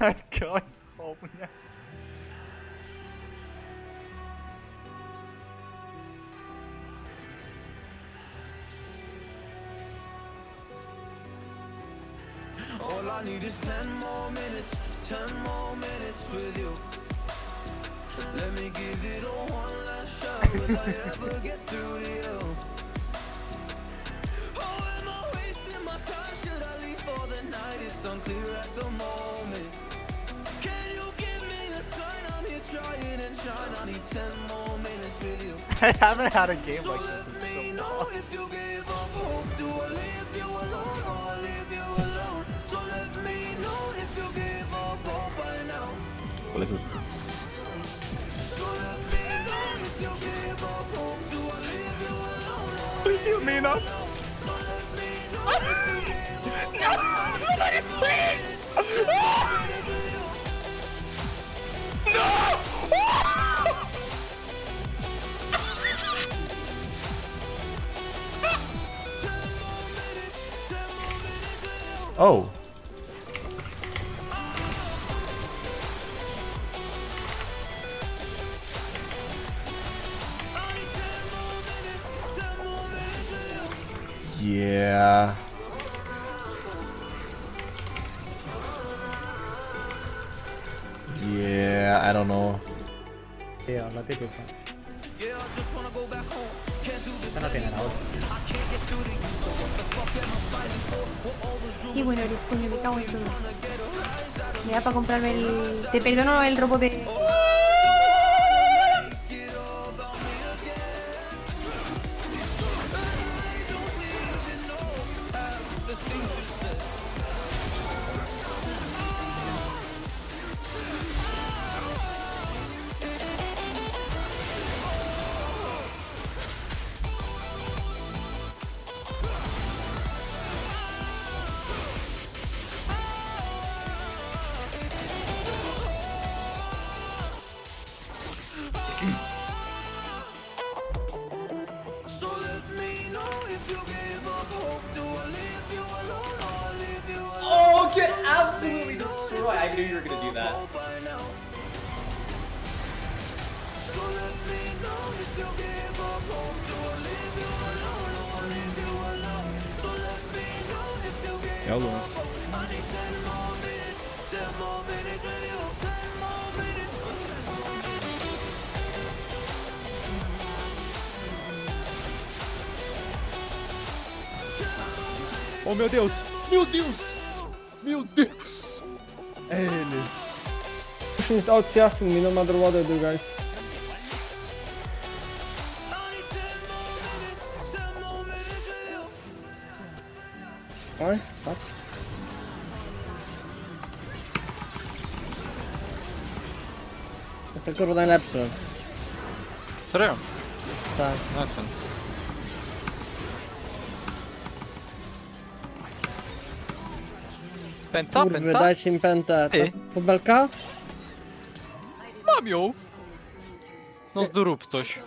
going home now. All I need is 10 more minutes, 10 more minutes with you. Let me give it a one last shot. Will I ever get through to you? Oh, am I wasting my time? Should I leave for the night? It's unclear at the moment. I need 10 more minutes with you. I haven't had a game So like this in let me so know long. if you give up hope. Do I leave you alone or I leave you alone? So let me know if you give up hope by now. What is this? So let me know if you give up hope. Do I leave you alone? Please heal me enough. So let me know if you give up No! Somebody please! No! Oh. Yeah. Yeah, I don't know. Tío, lo típico. Yeah, I just wanna go back home. Can't do this Eso no tiene la otra. I can't get through to you. So what the fuck am I fighting for? What all those rumors Y bueno, eres coño, me cago en todo. Me da para comprarme el. Te perdono el robo de. Mm. So let me know if you give up hope. Do I leave you alone or I leave you alone? Oh, get absolutely destroyed. I knew you were gonna do that. Hope. So let me know if you give up hope. Do I leave you alone or I leave you alone? So let me know if you give Ja, Lunas. I need 10 more minutes, 10 more minutes Oh meu Deus! Meu Deus! Meu Deus! É ele. Pushing is out CSing me no matter what I do, guys. Oj, patrz. Jestem kurwa najlepszy. Serio? Tak. Nice one. Penta, Kurwy, penta? dajcie im pętę. Ty. To Bubelka? Mam ją! No zrób coś.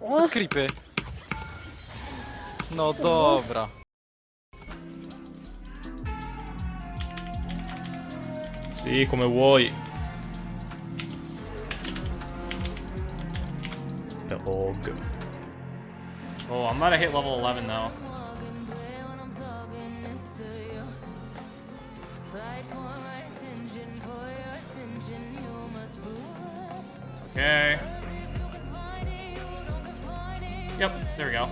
O, Creepy. No dobra. Sì, come vuoi. The Og. Oh, I'm gonna hit level 11 now. Okay. Yep, there we go.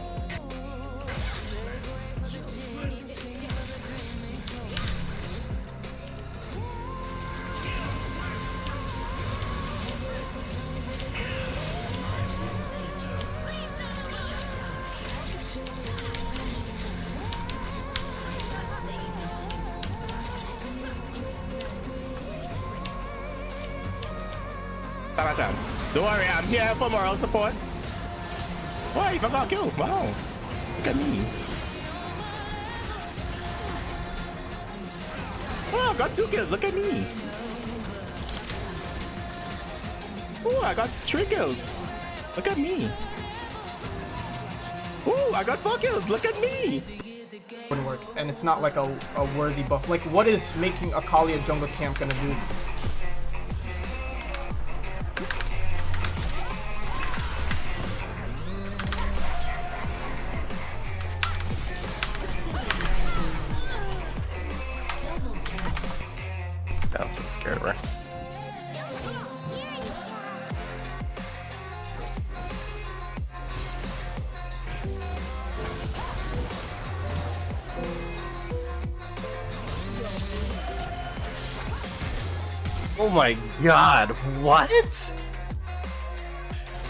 A chance. Don't worry, I'm here for moral support. I even got killed. Wow. Look at me. Oh, I got two kills. Look at me. Oh, I got three kills. Look at me. Oh, I got four kills. Look at me. wouldn't work, and it's not like a, a worthy buff. Like, what is making Akali a jungle camp gonna do? Scared. Oh my god, what?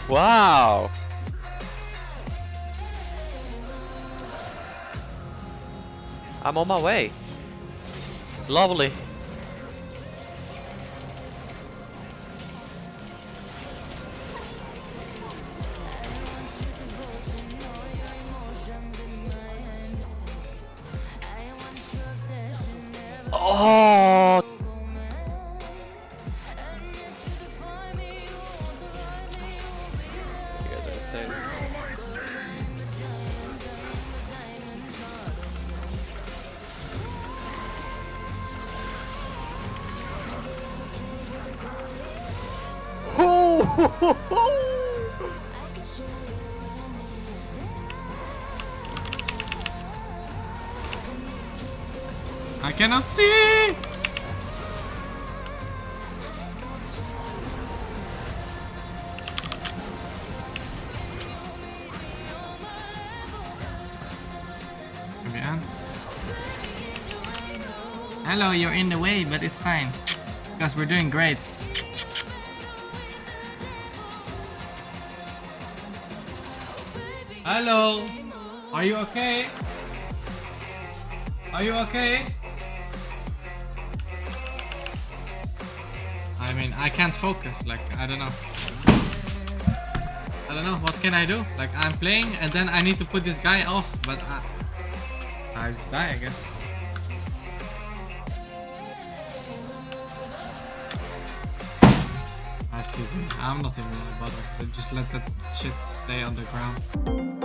Wow. I'm on my way. Lovely. Insane. I cannot see. Hello, you're in the way, but it's fine. Because we're doing great. Hello, are you okay? Are you okay? I mean, I can't focus. Like, I don't know. I don't know. What can I do? Like, I'm playing and then I need to put this guy off, but I, I just die, I guess. I'm not even gonna bother. Just let that shit stay on the ground.